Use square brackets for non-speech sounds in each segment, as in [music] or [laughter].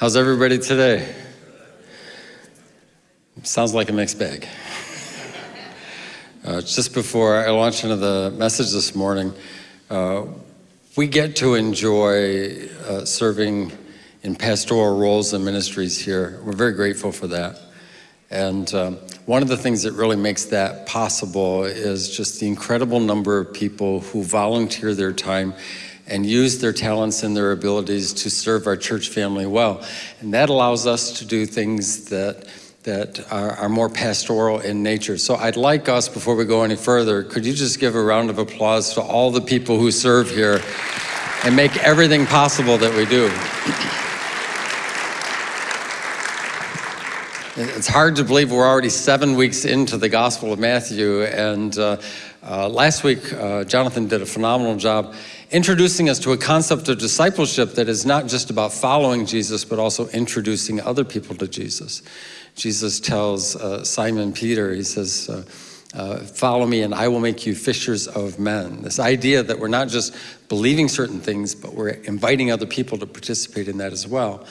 How's everybody today? Sounds like a mixed bag. Uh, just before I launch into the message this morning, uh, we get to enjoy uh, serving in pastoral roles and ministries here. We're very grateful for that. And um, one of the things that really makes that possible is just the incredible number of people who volunteer their time and use their talents and their abilities to serve our church family well. And that allows us to do things that that are, are, more pastoral in nature. So I'd like us, before we go any further, could you just give a round of applause to all the people who serve here and make everything possible that we do. It's hard to believe we're already seven weeks into the Gospel of Matthew, and uh, uh, last week uh, Jonathan did a phenomenal job introducing us to a concept of discipleship that is not just about following Jesus, but also introducing other people to Jesus. Jesus tells uh, Simon Peter, he says, uh, uh, follow me and I will make you fishers of men. This idea that we're not just believing certain things, but we're inviting other people to participate in that as well.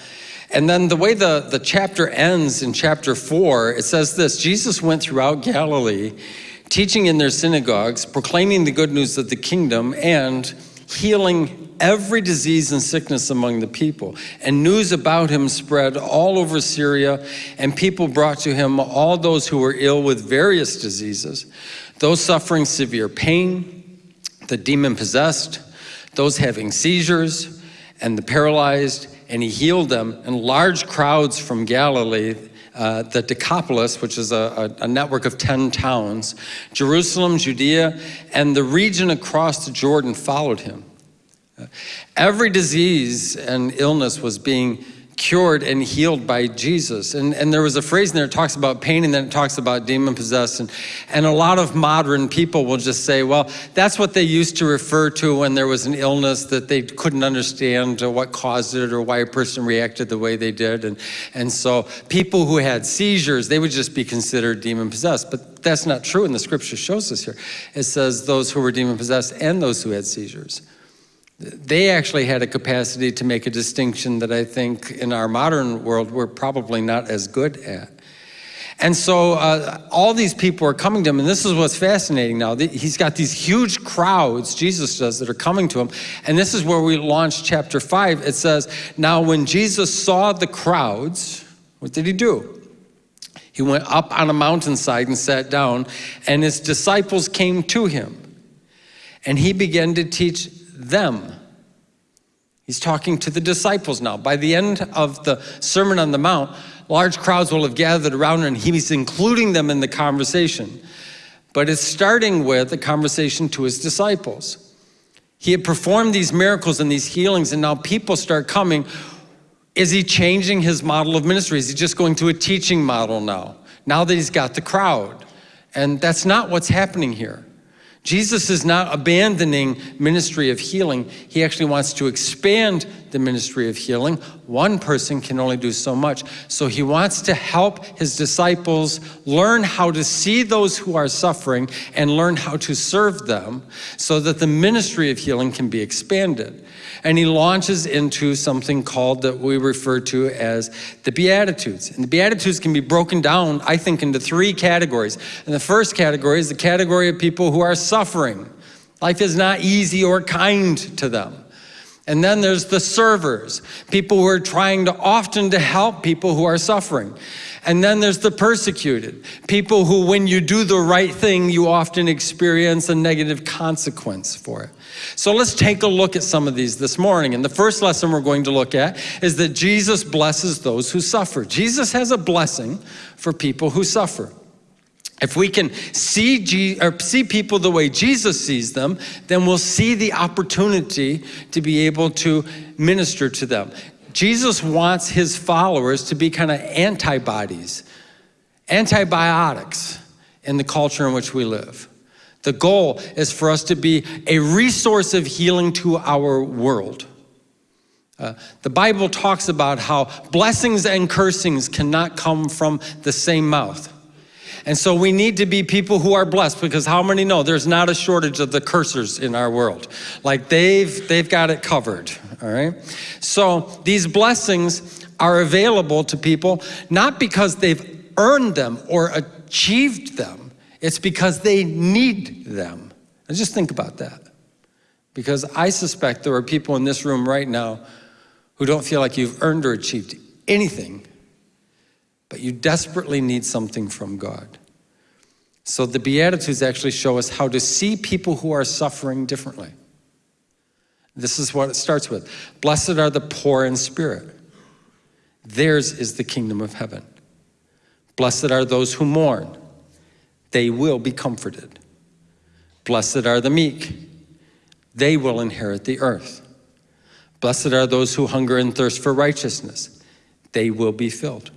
And then the way the, the chapter ends in chapter four, it says this, Jesus went throughout Galilee, teaching in their synagogues, proclaiming the good news of the kingdom, and healing every disease and sickness among the people. And news about him spread all over Syria, and people brought to him all those who were ill with various diseases, those suffering severe pain, the demon-possessed, those having seizures, and the paralyzed, and he healed them, and large crowds from Galilee, uh, the Decapolis, which is a, a, a, network of 10 towns, Jerusalem, Judea, and the region across the Jordan followed him. Uh, every disease and illness was being cured and healed by Jesus. And, and there was a phrase in there that talks about pain and then it talks about demon possessed. And, and a lot of modern people will just say, well, that's what they used to refer to when there was an illness that they couldn't understand uh, what caused it or why a person reacted the way they did. And, and so people who had seizures, they would just be considered demon possessed. But that's not true and the scripture shows us here. It says those who were demon possessed and those who had seizures they actually had a capacity to make a distinction that I think in our modern world we're probably not as good at. And so uh, all these people are coming to him, and this is what's fascinating now. He's got these huge crowds, Jesus does, that are coming to him. And this is where we launch chapter five. It says, now when Jesus saw the crowds, what did he do? He went up on a mountainside and sat down, and his disciples came to him. And he began to teach them. He's talking to the disciples now. By the end of the Sermon on the Mount, large crowds will have gathered around and he's including them in the conversation. But it's starting with a conversation to his disciples. He had performed these miracles and these healings and now people start coming. Is he changing his model of ministry? Is he just going to a teaching model now? Now that he's got the crowd. And that's not what's happening here. Jesus is not abandoning ministry of healing. He actually wants to expand the ministry of healing. One person can only do so much. So he wants to help his disciples learn how to see those who are suffering and learn how to serve them so that the ministry of healing can be expanded and he launches into something called that we refer to as the Beatitudes. And the Beatitudes can be broken down, I think, into three categories. And the first category is the category of people who are suffering. Life is not easy or kind to them. And then there's the servers, people who are trying to often to help people who are suffering. And then there's the persecuted, people who when you do the right thing, you often experience a negative consequence for it. So let's take a look at some of these this morning. And the first lesson we're going to look at is that Jesus blesses those who suffer. Jesus has a blessing for people who suffer. If we can see, G or see people the way Jesus sees them, then we'll see the opportunity to be able to minister to them. Jesus wants his followers to be kind of antibodies, antibiotics in the culture in which we live. The goal is for us to be a resource of healing to our world. Uh, the Bible talks about how blessings and cursings cannot come from the same mouth. And so we need to be people who are blessed because how many know there's not a shortage of the cursers in our world. Like they've, they've got it covered, all right? So these blessings are available to people not because they've earned them or achieved them, it's because they need them. And just think about that. Because I suspect there are people in this room right now who don't feel like you've earned or achieved anything, but you desperately need something from God. So the Beatitudes actually show us how to see people who are suffering differently. This is what it starts with. Blessed are the poor in spirit. Theirs is the kingdom of heaven. Blessed are those who mourn. They will be comforted. Blessed are the meek. They will inherit the earth. Blessed are those who hunger and thirst for righteousness. They will be filled.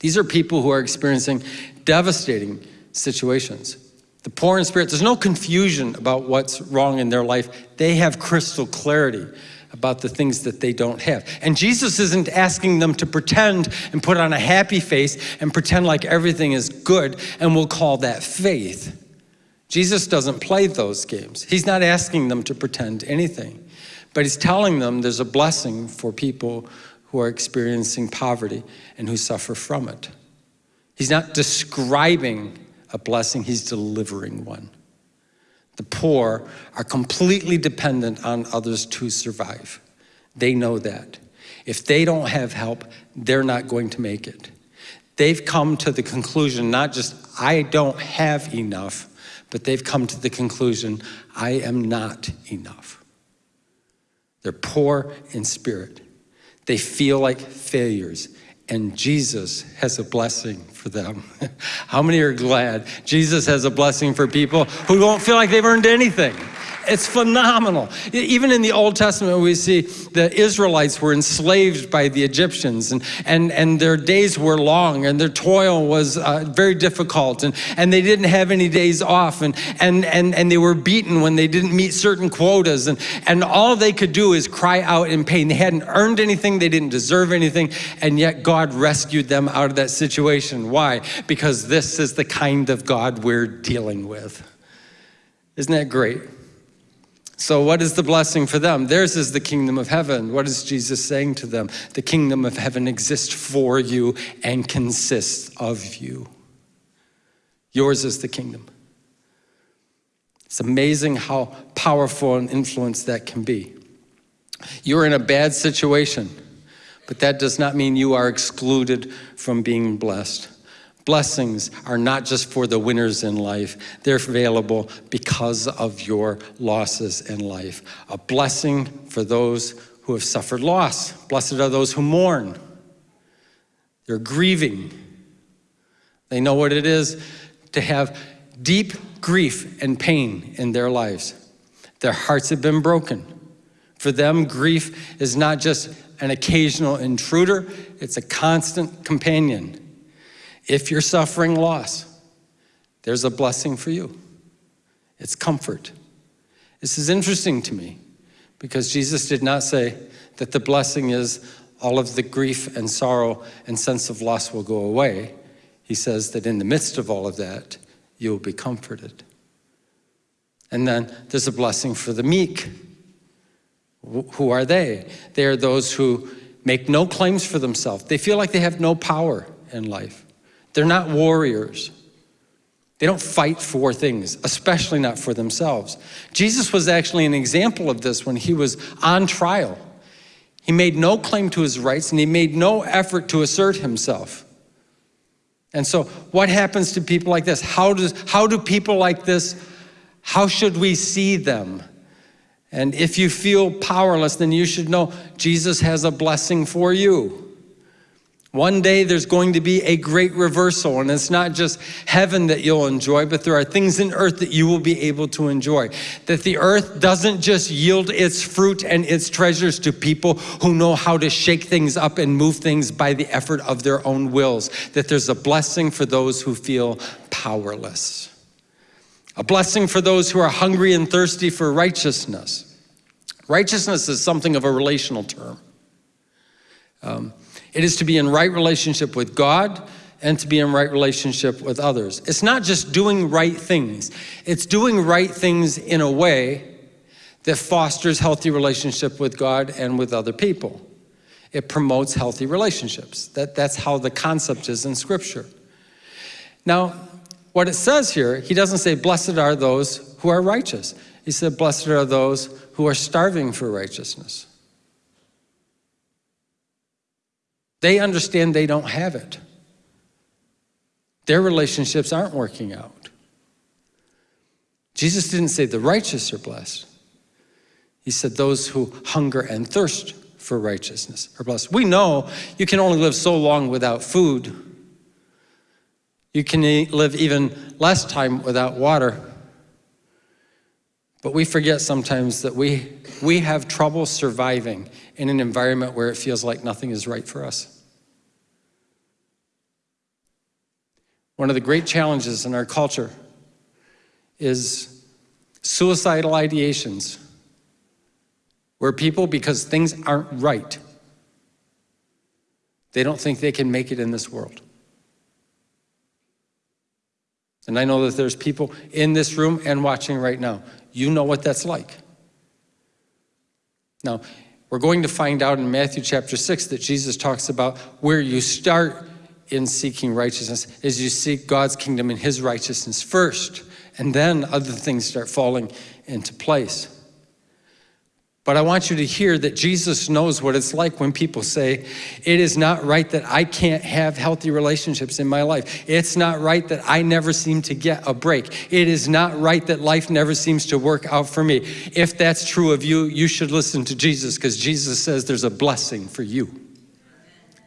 These are people who are experiencing devastating situations. The poor in spirit, there's no confusion about what's wrong in their life. They have crystal clarity about the things that they don't have. And Jesus isn't asking them to pretend and put on a happy face and pretend like everything is good, and we'll call that faith. Jesus doesn't play those games. He's not asking them to pretend anything, but he's telling them there's a blessing for people who are experiencing poverty and who suffer from it. He's not describing a blessing, he's delivering one. The poor are completely dependent on others to survive. They know that. If they don't have help, they're not going to make it. They've come to the conclusion, not just, I don't have enough, but they've come to the conclusion, I am not enough. They're poor in spirit. They feel like failures and Jesus has a blessing for them. [laughs] How many are glad Jesus has a blessing for people who don't feel like they've earned anything? It's phenomenal. Even in the Old Testament, we see the Israelites were enslaved by the Egyptians, and, and, and their days were long, and their toil was uh, very difficult, and, and they didn't have any days off, and, and, and, and they were beaten when they didn't meet certain quotas, and, and all they could do is cry out in pain. They hadn't earned anything, they didn't deserve anything, and yet God rescued them out of that situation. Why? Because this is the kind of God we're dealing with. Isn't that great? So what is the blessing for them? Theirs is the kingdom of heaven. What is Jesus saying to them? The kingdom of heaven exists for you and consists of you. Yours is the kingdom. It's amazing how powerful an influence that can be. You're in a bad situation, but that does not mean you are excluded from being blessed. Blessings are not just for the winners in life, they're available because of your losses in life. A blessing for those who have suffered loss. Blessed are those who mourn. They're grieving. They know what it is to have deep grief and pain in their lives. Their hearts have been broken. For them, grief is not just an occasional intruder, it's a constant companion. If you're suffering loss, there's a blessing for you. It's comfort. This is interesting to me because Jesus did not say that the blessing is all of the grief and sorrow and sense of loss will go away. He says that in the midst of all of that, you will be comforted. And then there's a blessing for the meek. Who are they? They are those who make no claims for themselves. They feel like they have no power in life. They're not warriors. They don't fight for things, especially not for themselves. Jesus was actually an example of this when he was on trial. He made no claim to his rights and he made no effort to assert himself. And so what happens to people like this? How, does, how do people like this, how should we see them? And if you feel powerless, then you should know Jesus has a blessing for you. One day there's going to be a great reversal, and it's not just heaven that you'll enjoy, but there are things in earth that you will be able to enjoy. That the earth doesn't just yield its fruit and its treasures to people who know how to shake things up and move things by the effort of their own wills. That there's a blessing for those who feel powerless. A blessing for those who are hungry and thirsty for righteousness. Righteousness is something of a relational term. Um, it is to be in right relationship with God and to be in right relationship with others. It's not just doing right things. It's doing right things in a way that fosters healthy relationship with God and with other people. It promotes healthy relationships. That, that's how the concept is in Scripture. Now, what it says here, he doesn't say, blessed are those who are righteous. He said, blessed are those who are starving for righteousness. They understand they don't have it. Their relationships aren't working out. Jesus didn't say the righteous are blessed. He said those who hunger and thirst for righteousness are blessed. We know you can only live so long without food. You can live even less time without water. But we forget sometimes that we, we have trouble surviving in an environment where it feels like nothing is right for us. One of the great challenges in our culture is suicidal ideations, where people, because things aren't right, they don't think they can make it in this world. And I know that there's people in this room and watching right now. You know what that's like. Now, we're going to find out in Matthew chapter 6 that Jesus talks about where you start in seeking righteousness is you seek God's kingdom and his righteousness first, and then other things start falling into place. But I want you to hear that Jesus knows what it's like when people say, it is not right that I can't have healthy relationships in my life. It's not right that I never seem to get a break. It is not right that life never seems to work out for me. If that's true of you, you should listen to Jesus because Jesus says there's a blessing for you.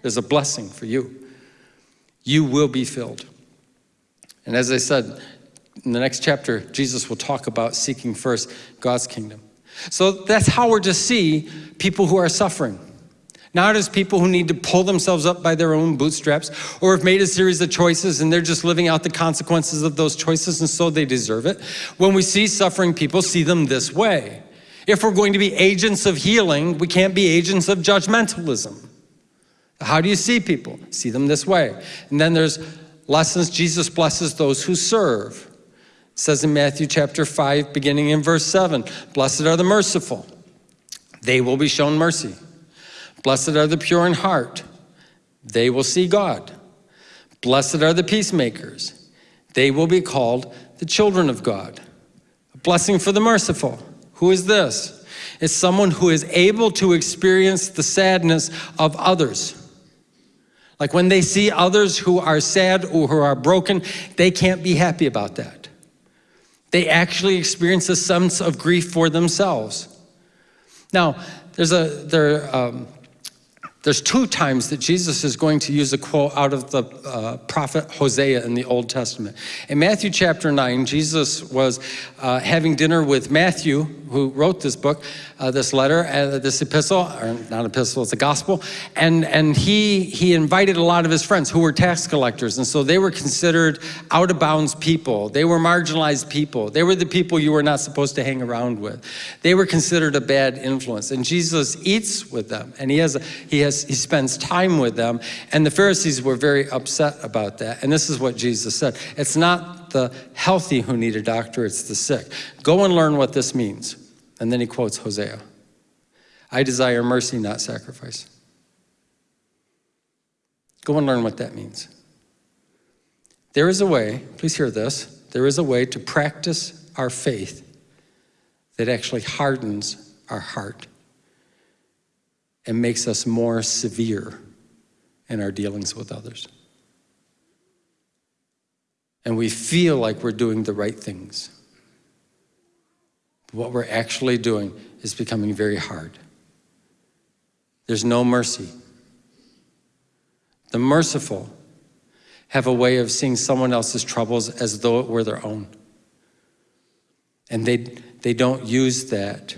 There's a blessing for you. You will be filled. And as I said, in the next chapter, Jesus will talk about seeking first God's kingdom. So that's how we're to see people who are suffering. Not as people who need to pull themselves up by their own bootstraps or have made a series of choices and they're just living out the consequences of those choices and so they deserve it. When we see suffering people, see them this way. If we're going to be agents of healing, we can't be agents of judgmentalism. How do you see people? See them this way. And then there's lessons Jesus blesses those who serve. It says in Matthew chapter 5, beginning in verse 7, Blessed are the merciful, they will be shown mercy. Blessed are the pure in heart, they will see God. Blessed are the peacemakers, they will be called the children of God. A blessing for the merciful. Who is this? It's someone who is able to experience the sadness of others. Like when they see others who are sad or who are broken, they can't be happy about that. They actually experience a sense of grief for themselves. Now, there's a, there, um, there's two times that Jesus is going to use a quote out of the uh, prophet Hosea in the Old Testament. In Matthew chapter 9, Jesus was uh, having dinner with Matthew, who wrote this book, uh, this letter, uh, this epistle, or not epistle, it's a gospel, and, and he, he invited a lot of his friends who were tax collectors, and so they were considered out of bounds people. They were marginalized people. They were the people you were not supposed to hang around with. They were considered a bad influence, and Jesus eats with them, and he has, a, he has he spends time with them. And the Pharisees were very upset about that. And this is what Jesus said. It's not the healthy who need a doctor, it's the sick. Go and learn what this means. And then he quotes Hosea. I desire mercy, not sacrifice. Go and learn what that means. There is a way, please hear this, there is a way to practice our faith that actually hardens our heart and makes us more severe in our dealings with others. And we feel like we're doing the right things. But what we're actually doing is becoming very hard. There's no mercy. The merciful have a way of seeing someone else's troubles as though it were their own. And they, they don't use that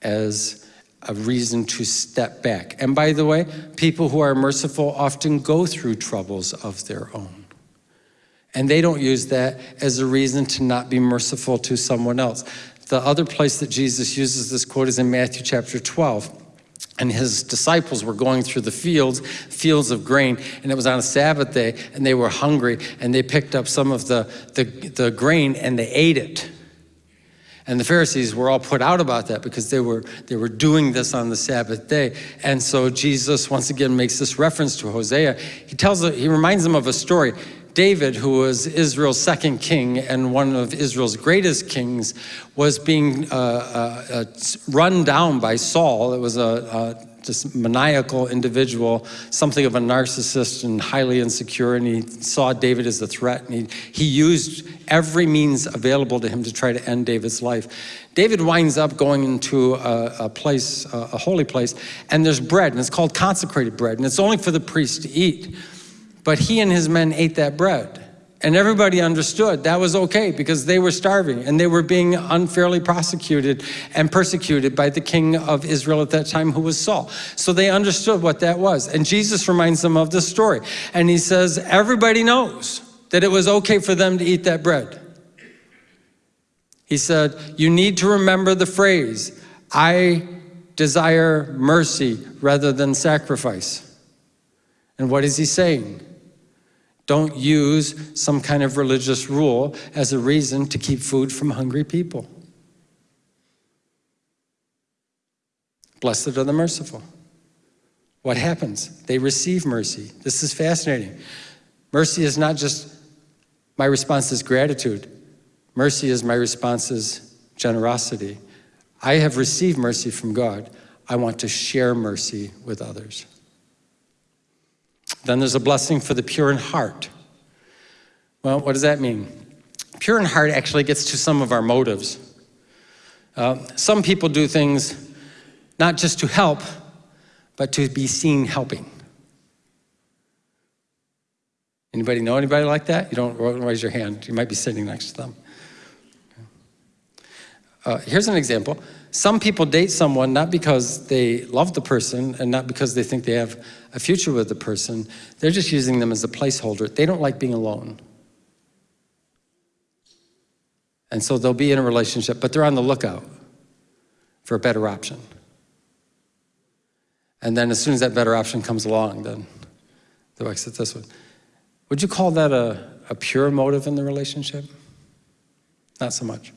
as a reason to step back. And by the way, people who are merciful often go through troubles of their own. And they don't use that as a reason to not be merciful to someone else. The other place that Jesus uses this quote is in Matthew chapter 12 and his disciples were going through the fields, fields of grain, and it was on a Sabbath day, and they were hungry, and they picked up some of the, the, the grain and they ate it. And the Pharisees were all put out about that because they were, they were doing this on the Sabbath day. And so Jesus once again makes this reference to Hosea. He tells, he reminds them of a story. David, who was Israel's second king and one of Israel's greatest kings, was being uh, uh, uh, run down by Saul. It was a, a just maniacal individual, something of a narcissist and highly insecure, and he saw David as a threat, and he, he used every means available to him to try to end David's life. David winds up going into a, a place, a, a holy place, and there's bread, and it's called consecrated bread, and it's only for the priest to eat. But he and his men ate that bread. And everybody understood that was okay because they were starving and they were being unfairly prosecuted and persecuted by the king of Israel at that time, who was Saul. So they understood what that was. And Jesus reminds them of this story. And he says, Everybody knows that it was okay for them to eat that bread. He said, You need to remember the phrase, I desire mercy rather than sacrifice. And what is he saying? Don't use some kind of religious rule as a reason to keep food from hungry people. Blessed are the merciful. What happens? They receive mercy. This is fascinating. Mercy is not just my response is gratitude. Mercy is my response is generosity. I have received mercy from God. I want to share mercy with others. Then there's a blessing for the pure in heart. Well, what does that mean? Pure in heart actually gets to some of our motives. Uh, some people do things not just to help, but to be seen helping. Anybody know anybody like that? You don't raise your hand. You might be sitting next to them. Uh, here's an example. Some people date someone not because they love the person and not because they think they have a future with the person. They're just using them as a placeholder. They don't like being alone. And so they'll be in a relationship, but they're on the lookout for a better option. And then as soon as that better option comes along, then they'll exit this one. Would you call that a, a pure motive in the relationship? Not so much.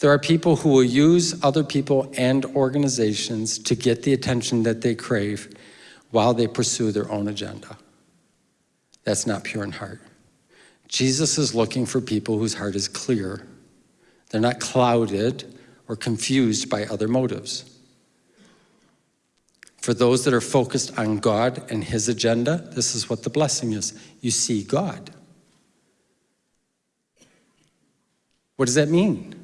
There are people who will use other people and organizations to get the attention that they crave while they pursue their own agenda. That's not pure in heart. Jesus is looking for people whose heart is clear. They're not clouded or confused by other motives. For those that are focused on God and His agenda, this is what the blessing is. You see God. What does that mean?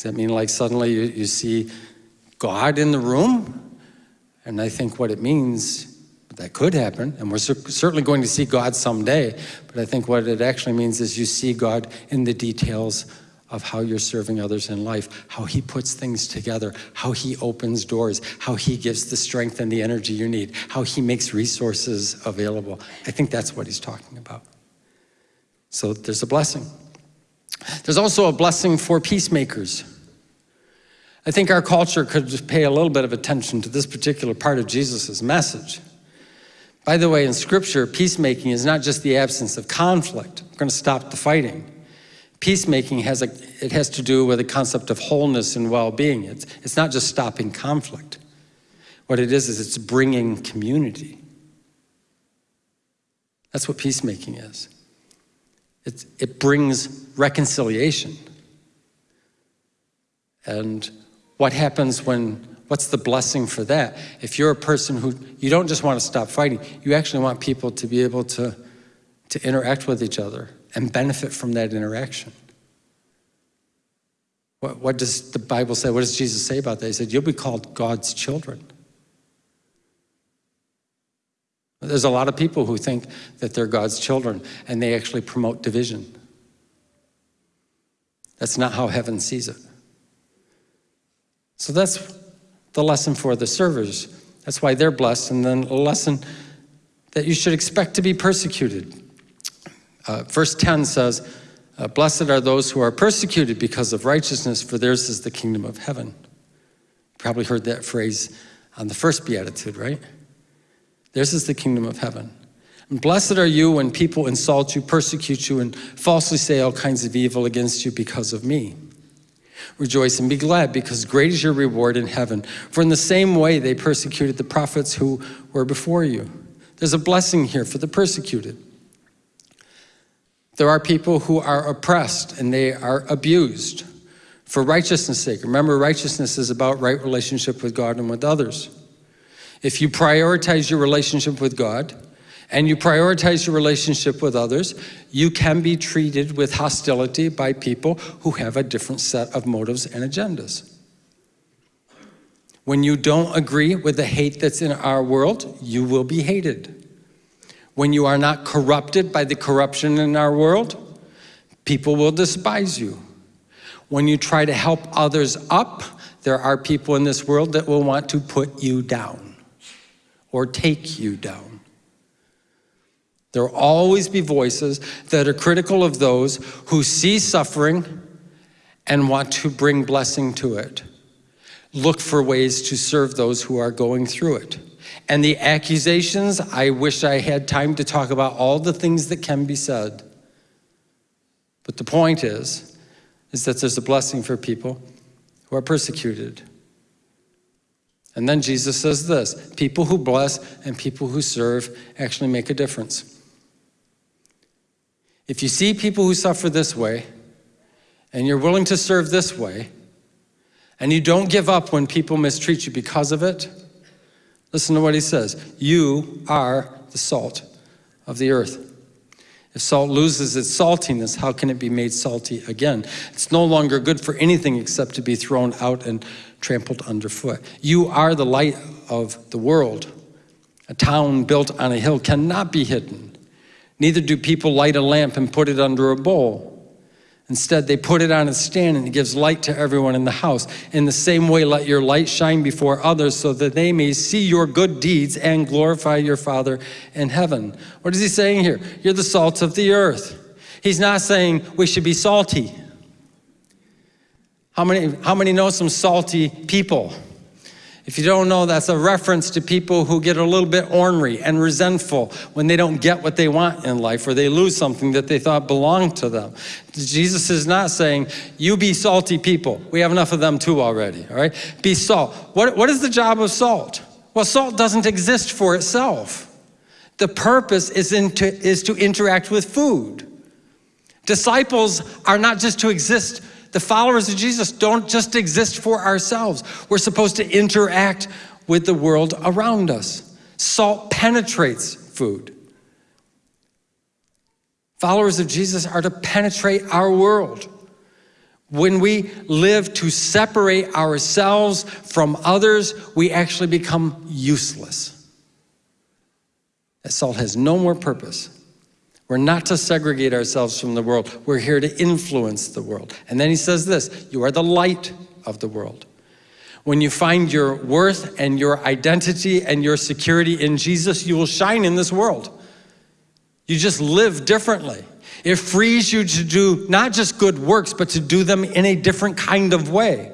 Does that mean like suddenly you, you see God in the room? And I think what it means, that could happen, and we're certainly going to see God someday, but I think what it actually means is you see God in the details of how you're serving others in life, how he puts things together, how he opens doors, how he gives the strength and the energy you need, how he makes resources available. I think that's what he's talking about. So there's a blessing. There's also a blessing for peacemakers. I think our culture could pay a little bit of attention to this particular part of Jesus' message. By the way, in scripture, peacemaking is not just the absence of conflict. We're going to stop the fighting. Peacemaking has, a, it has to do with the concept of wholeness and well-being. It's, it's not just stopping conflict. What it is, is it's bringing community. That's what peacemaking is. It, it brings reconciliation. And what happens when, what's the blessing for that? If you're a person who, you don't just want to stop fighting, you actually want people to be able to, to interact with each other and benefit from that interaction. What, what does the Bible say? What does Jesus say about that? He said, you'll be called God's children. There's a lot of people who think that they're God's children and they actually promote division. That's not how heaven sees it. So that's the lesson for the servers. That's why they're blessed. And then a lesson that you should expect to be persecuted. Uh, verse 10 says, uh, Blessed are those who are persecuted because of righteousness, for theirs is the kingdom of heaven. You probably heard that phrase on the first beatitude, right? Theirs is the kingdom of heaven. And blessed are you when people insult you, persecute you, and falsely say all kinds of evil against you because of me. Rejoice and be glad, because great is your reward in heaven. For in the same way they persecuted the prophets who were before you. There's a blessing here for the persecuted. There are people who are oppressed and they are abused for righteousness' sake. Remember, righteousness is about right relationship with God and with others. If you prioritize your relationship with God and you prioritize your relationship with others, you can be treated with hostility by people who have a different set of motives and agendas. When you don't agree with the hate that's in our world, you will be hated. When you are not corrupted by the corruption in our world, people will despise you. When you try to help others up, there are people in this world that will want to put you down or take you down. There will always be voices that are critical of those who see suffering and want to bring blessing to it. Look for ways to serve those who are going through it. And the accusations, I wish I had time to talk about all the things that can be said. But the point is, is that there's a blessing for people who are persecuted. And then Jesus says this, people who bless and people who serve actually make a difference. If you see people who suffer this way, and you're willing to serve this way, and you don't give up when people mistreat you because of it, listen to what he says. You are the salt of the earth. If salt loses its saltiness, how can it be made salty again? It's no longer good for anything except to be thrown out and trampled underfoot. You are the light of the world. A town built on a hill cannot be hidden. Neither do people light a lamp and put it under a bowl. Instead, they put it on a stand and it gives light to everyone in the house. In the same way, let your light shine before others so that they may see your good deeds and glorify your Father in heaven. What is he saying here? You're the salt of the earth. He's not saying we should be salty. How many, how many know some salty people? If you don't know, that's a reference to people who get a little bit ornery and resentful when they don't get what they want in life or they lose something that they thought belonged to them. Jesus is not saying, you be salty people. We have enough of them too already, all right? Be salt. What, what is the job of salt? Well, salt doesn't exist for itself. The purpose is, is to interact with food. Disciples are not just to exist the followers of Jesus don't just exist for ourselves. We're supposed to interact with the world around us. Salt penetrates food. Followers of Jesus are to penetrate our world. When we live to separate ourselves from others, we actually become useless. That salt has no more purpose we're not to segregate ourselves from the world. We're here to influence the world. And then he says this, you are the light of the world. When you find your worth and your identity and your security in Jesus, you will shine in this world. You just live differently. It frees you to do not just good works, but to do them in a different kind of way.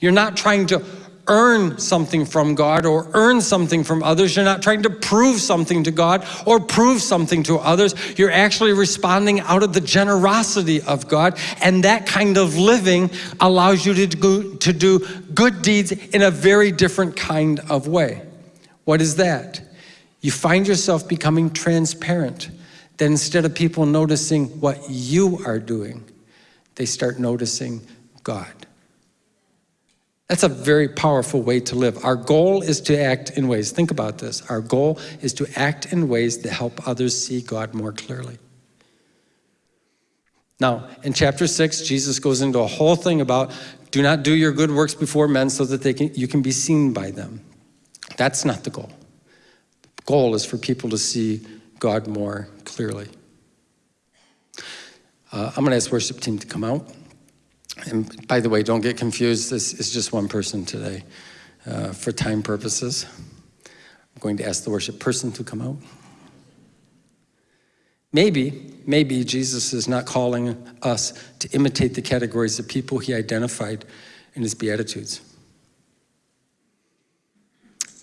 You're not trying to earn something from God or earn something from others. You're not trying to prove something to God or prove something to others. You're actually responding out of the generosity of God. And that kind of living allows you to do, to do good deeds in a very different kind of way. What is that? You find yourself becoming transparent. Then instead of people noticing what you are doing, they start noticing God. That's a very powerful way to live. Our goal is to act in ways, think about this, our goal is to act in ways that help others see God more clearly. Now, in chapter six, Jesus goes into a whole thing about do not do your good works before men so that they can, you can be seen by them. That's not the goal. The goal is for people to see God more clearly. Uh, I'm gonna ask worship team to come out. And by the way, don't get confused, this is just one person today. Uh, for time purposes, I'm going to ask the worship person to come out. Maybe, maybe Jesus is not calling us to imitate the categories of people he identified in his Beatitudes.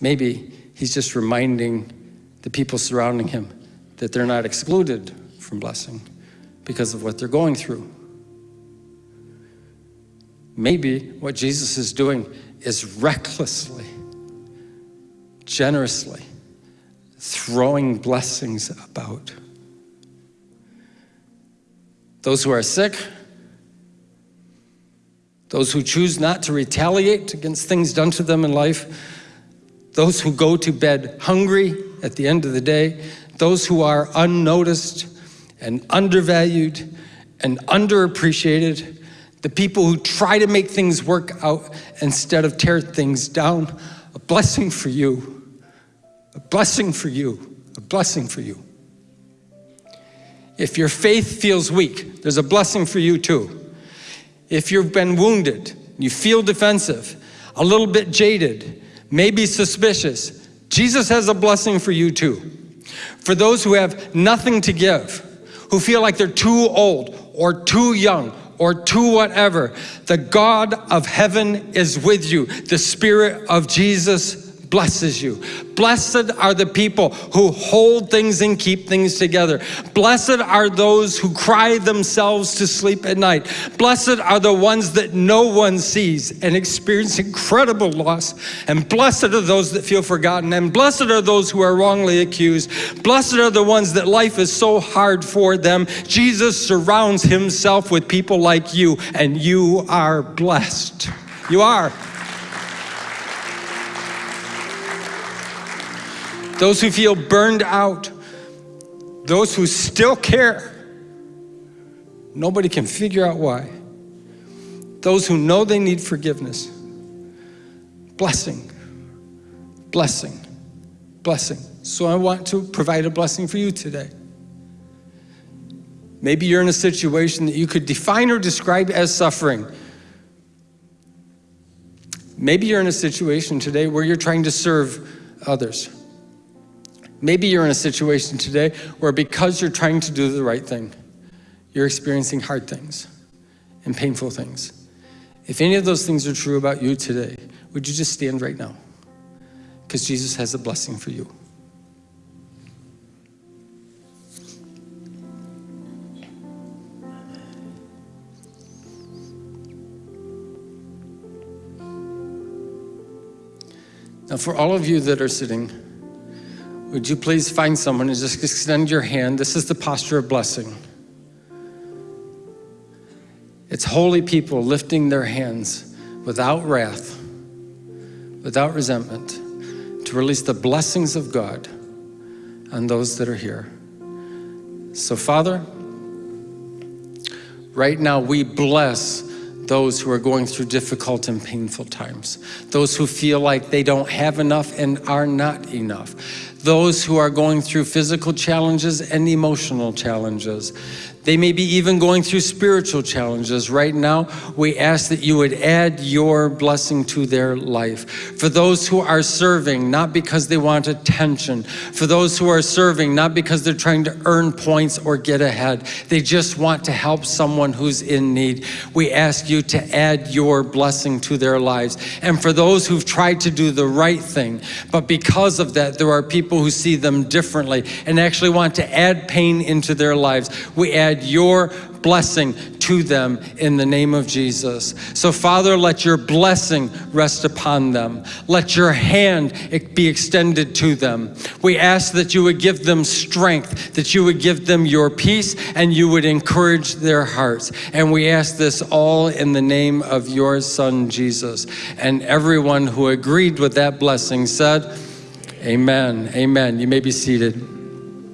Maybe he's just reminding the people surrounding him, that they're not excluded from blessing because of what they're going through. Maybe what Jesus is doing is recklessly, generously throwing blessings about. Those who are sick, those who choose not to retaliate against things done to them in life, those who go to bed hungry at the end of the day, those who are unnoticed and undervalued and underappreciated, the people who try to make things work out instead of tear things down, a blessing for you, a blessing for you, a blessing for you. If your faith feels weak, there's a blessing for you too. If you've been wounded, you feel defensive, a little bit jaded, maybe suspicious, Jesus has a blessing for you too. For those who have nothing to give, who feel like they're too old or too young or to whatever, the God of heaven is with you. The Spirit of Jesus blesses you. Blessed are the people who hold things and keep things together. Blessed are those who cry themselves to sleep at night. Blessed are the ones that no one sees and experience incredible loss. And blessed are those that feel forgotten. And blessed are those who are wrongly accused. Blessed are the ones that life is so hard for them. Jesus surrounds himself with people like you, and you are blessed. You are. Those who feel burned out, those who still care. Nobody can figure out why. Those who know they need forgiveness. Blessing, blessing, blessing. So I want to provide a blessing for you today. Maybe you're in a situation that you could define or describe as suffering. Maybe you're in a situation today where you're trying to serve others. Maybe you're in a situation today where because you're trying to do the right thing, you're experiencing hard things and painful things. If any of those things are true about you today, would you just stand right now? Because Jesus has a blessing for you. Now, for all of you that are sitting, would you please find someone and just extend your hand? This is the posture of blessing. It's holy people lifting their hands without wrath, without resentment, to release the blessings of God on those that are here. So, Father, right now we bless those who are going through difficult and painful times, those who feel like they don't have enough and are not enough, those who are going through physical challenges and emotional challenges. They may be even going through spiritual challenges. Right now, we ask that you would add your blessing to their life. For those who are serving, not because they want attention. For those who are serving, not because they're trying to earn points or get ahead. They just want to help someone who's in need. We ask you to add your blessing to their lives. And for those who've tried to do the right thing, but because of that, there are people who see them differently and actually want to add pain into their lives. We add your blessing to them in the name of Jesus. So Father, let your blessing rest upon them. Let your hand be extended to them. We ask that you would give them strength, that you would give them your peace, and you would encourage their hearts. And we ask this all in the name of your son, Jesus. And everyone who agreed with that blessing said, Amen. Amen. You may be seated.